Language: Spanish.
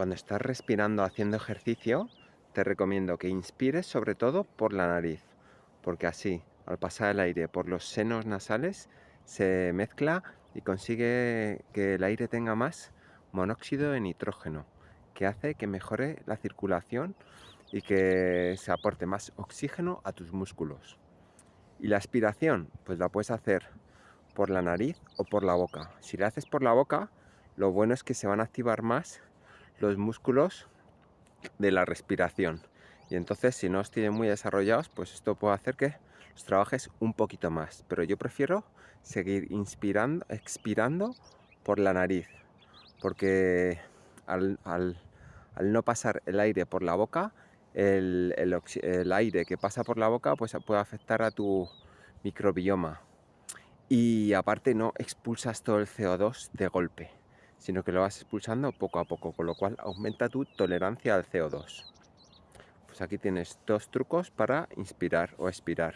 Cuando estás respirando haciendo ejercicio, te recomiendo que inspires sobre todo por la nariz, porque así, al pasar el aire por los senos nasales, se mezcla y consigue que el aire tenga más monóxido de nitrógeno, que hace que mejore la circulación y que se aporte más oxígeno a tus músculos. Y la aspiración, pues la puedes hacer por la nariz o por la boca. Si la haces por la boca, lo bueno es que se van a activar más los músculos de la respiración. Y entonces si no os tienen muy desarrollados, pues esto puede hacer que los trabajes un poquito más. Pero yo prefiero seguir inspirando, expirando por la nariz. Porque al, no pasar el aire por la boca, el, el, aire que pasa por la boca pues puede afectar a tu microbioma. Y aparte no expulsas todo el CO2 de golpe sino que lo vas expulsando poco a poco, con lo cual aumenta tu tolerancia al CO2. Pues aquí tienes dos trucos para inspirar o expirar.